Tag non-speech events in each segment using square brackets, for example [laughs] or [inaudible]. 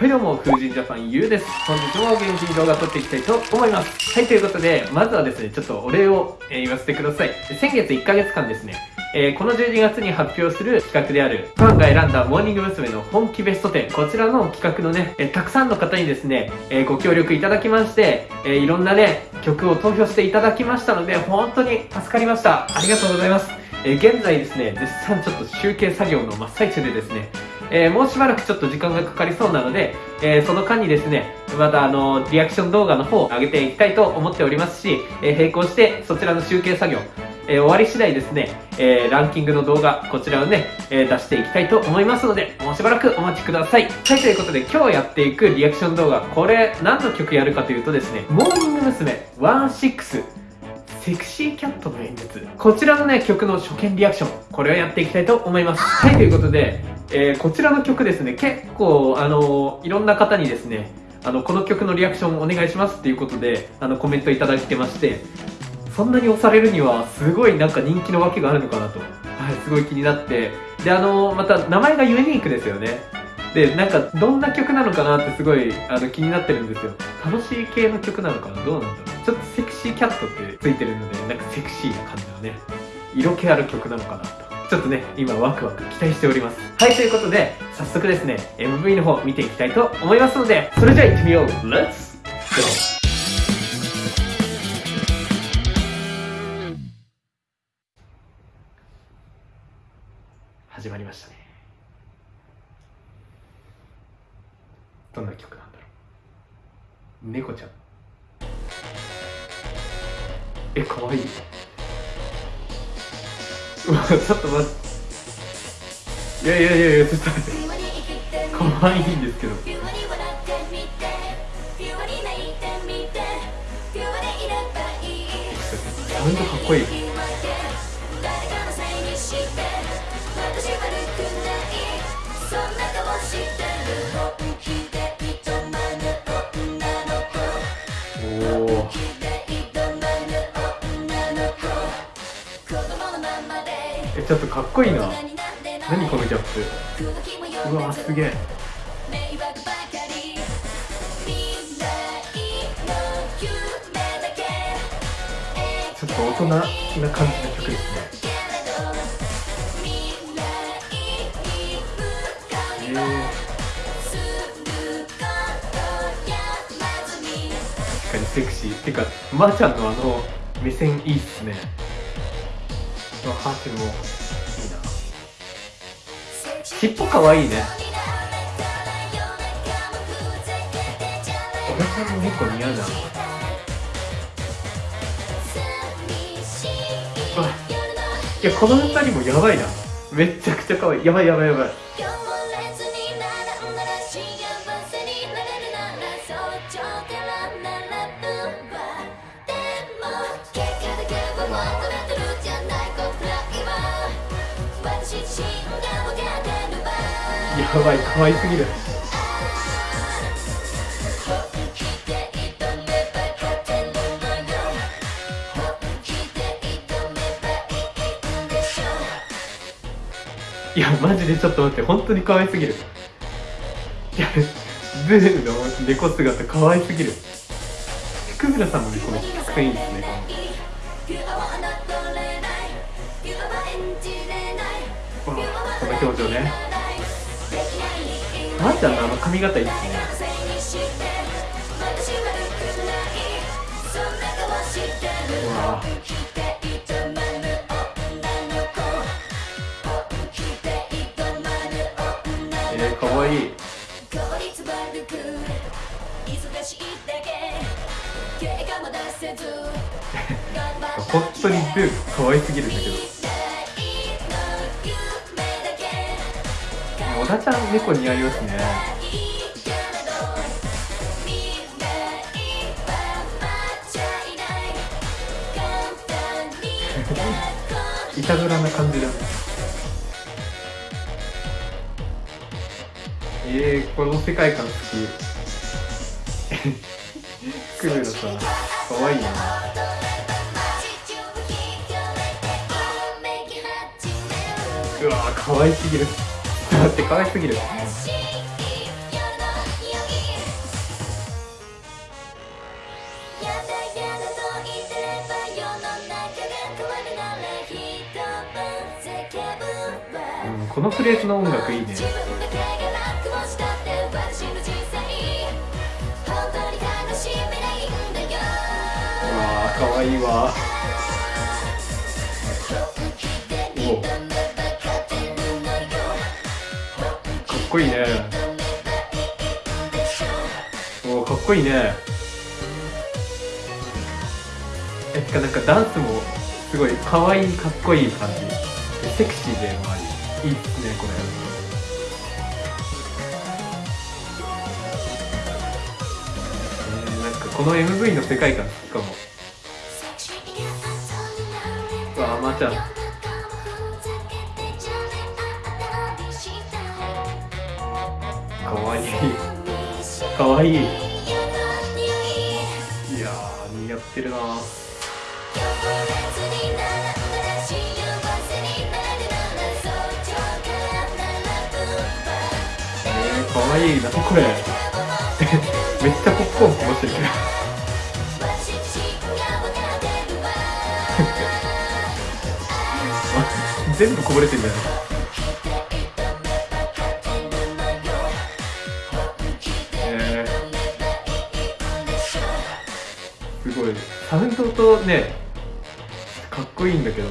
はいどうも、風神ジャパンゆうです。本日も元気に動画撮っていきたいと思います。はい、ということで、まずはですね、ちょっとお礼を、え、言わせてください。先月1ヶ月間ですね、えー、この12月に発表する企画である、ファンが選んだモーニング娘。の本気ベスト10、こちらの企画のね、えー、たくさんの方にですね、え、ご協力いただきまして、えいろんなね、曲を投票していただきましたので、本当に助かりました。ありがとうございます。え現在ですね、絶賛ちょっと集計作業の真っ最中でですね、えー、もうしばらくちょっと時間がかかりそうなので、えー、その間にですね、またあの、リアクション動画の方を上げていきたいと思っておりますし、えー、並行してそちらの集計作業、え終わり次第ですね、えランキングの動画、こちらをね、え出していきたいと思いますので、もうしばらくお待ちください。はい、ということで今日やっていくリアクション動画、これ何の曲やるかというとですね、モーニング娘。16セクシーキャットの演説。こちらのね、曲の初見リアクション。これをやっていきたいと思います。はい、ということで、えー、こちらの曲ですね、結構、あのいろんな方にですね、あの、この曲のリアクションお願いしますっていうことで、あの、コメントいただいてまして、そんなに押されるには、すごいなんか人気のわけがあるのかなと。はい、すごい気になって。で、あのまた、名前がユニークですよね。で、なんか、どんな曲なのかなってすごい、あの、気になってるんですよ。楽しい系の曲なのかなどうなんだろうちょっとセクシーキャットってついてるので、なんかセクシーな感じのね、色気ある曲なのかなと。ちょっとね、今ワクワク期待しております。はい、ということで、早速ですね、MV の方見ていきたいと思いますので、それじゃあ行ってみよう !Let's go! 始まりましたね。どんな曲なんだろう。猫ちゃん。えかわいいちょっと待って。いやいやいやいやちょっと待って。かわいいんですけど。ほんとかっこいいちょっとかっこいいな。何このギャップ。うわすげえ。ちょっと大人な感じの曲ですね。えー、確かにセクシー。てかまー、あ、ちゃんのあの目線いいっすね。のハーフもいいな尻尾かわいいね。俺さんも猫似合うじゃん。い。やこの二人もやばいなめちゃくちゃ可愛い。やばいやばいやばい。やばい可愛すぎる。いやマジでちょっと待って本当に可愛すぎる。いやズーの猫姿可愛すぎる。福村さんもねこの作戦いいですねこのこの表情ね。まーちゃんのあの髪型いいですねうわ。えー、かわいい。[laughs] 本当にブー可愛すぎるんだけど小田ちゃん猫似合いますね。[laughs] いたずらな感じだえー、この世界観好き。クールさんかわいいな。うわ可愛すぎる待って可愛すぎる。うん、このフレーズの音楽いいね。わあ、可愛いわ。お。こいいね。おかっこいいね。えてかなんかダンスもすごい可愛いかっこいい感じ。セクシーでもあり。いいっすねこれ。えーなんかこの MV の世界観好きかも。うわまーちゃんかわいい。[laughs] かわいい。いやー似合ってるな。えー、かわいい。なこれ。[laughs] めっちゃポップコーンこぼしてるけど。あ [laughs] 全部こぼれてんじゃないすごいサウンドとねかっこいいんだけど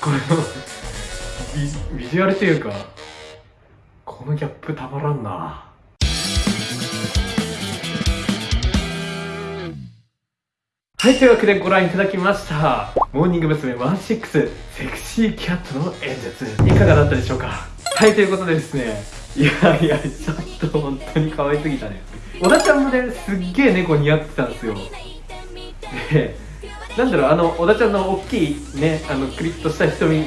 このビビジュアルというかこのギャップたまらんなはい、というわけでご覧いただきました。モーニング娘。16セクシーキャットの演説。いかがだったでしょうか？はい、ということでですね。いやいや、ちょっと本当に可愛すぎたね。小田ちゃんもね、すっげえ猫似合ってたんですよ。で、なんだろう、あの、小田ちゃんの大きいね、あの、クリッとした瞳。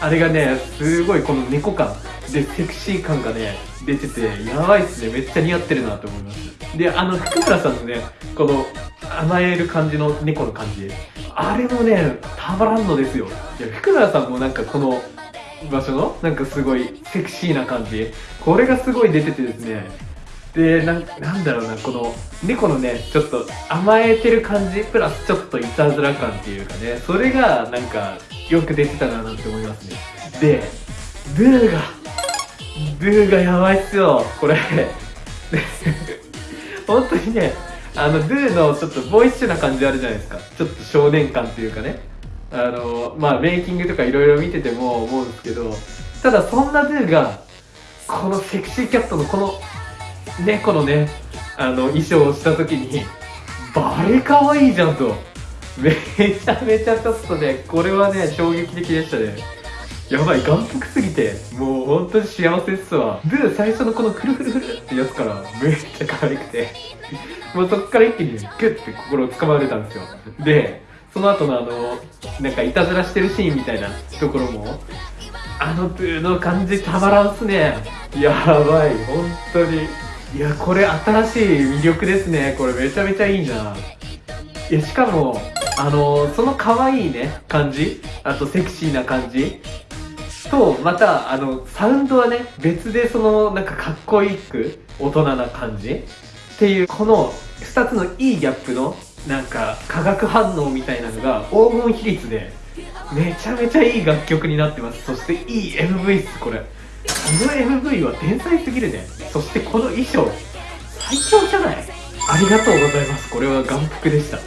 あれがね、すごいこの猫感でセクシー感がね、出てて、やばいっすね。めっちゃ似合ってるなと思います。で、あの、福村さんのね、この、甘える感じの猫の感じ。あれもね、たまらんのですよ。いや、福村さんもなんかこの場所の、なんかすごいセクシーな感じ。これがすごい出ててですね。で、なんなんだろうな、この猫のね、ちょっと甘えてる感じ、プラスちょっといたずら感っていうかね、それがなんかよく出てたななんて思いますね。で、ドゥが、ドゥがやばいっすよ、これ。本当にね、あの、ドゥのちょっとボイッシュな感じあるじゃないですか。ちょっと少年感っていうかね。あの、まあ、メイキングとかいろいろ見てても思うんですけど、ただそんなドゥが、このセクシーキャットのこの猫のね、あの、衣装をした時に、バレ可愛いじゃんと。めちゃめちゃちょっとね、これはね、衝撃的でしたね。やばい、眼福すぎて、もう本当に幸せっすわ。で、最初のこのクルフルフルってやつからめっちゃ可愛くて、もうそっから一気にグッて心をつかまれたんですよ。で、その後のあの、なんかいたずらしてるシーンみたいなところも、あのブーの感じたまらんっすね。やばい、本当に。いや、これ新しい魅力ですね。これめちゃめちゃいいな。いや、しかも、あのその可愛いね、感じ、あとセクシーな感じ、と、また、あの、サウンドはね、別でその、なんかかっこいいく、大人な感じっていう、この2つのいいギャップの、なんか、化学反応みたいなのが黄金比率で、めちゃめちゃいい楽曲になってます。そしていい MV っす、これ。この MV は天才すぎるね。そしてこの衣装、最強じゃない？ありがとうございます。これは眼福でした。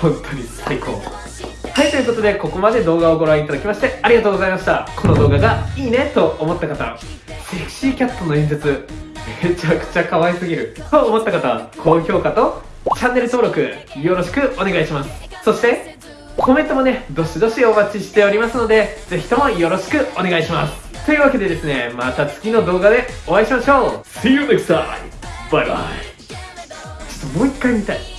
本当に最高。はい、ということで、ここまで動画をご覧いただきまして、ありがとうございました。この動画がいいねと思った方、セクシーキャットの演説、めちゃくちゃ可愛すぎると思った方、高評価とチャンネル登録、よろしくお願いします。そして、コメントもね、どしどしお待ちしておりますので、ぜひともよろしくお願いします。というわけでですね、また次の動画でお会いしましょう !See you next time! バイバイちょっともう一回見たい。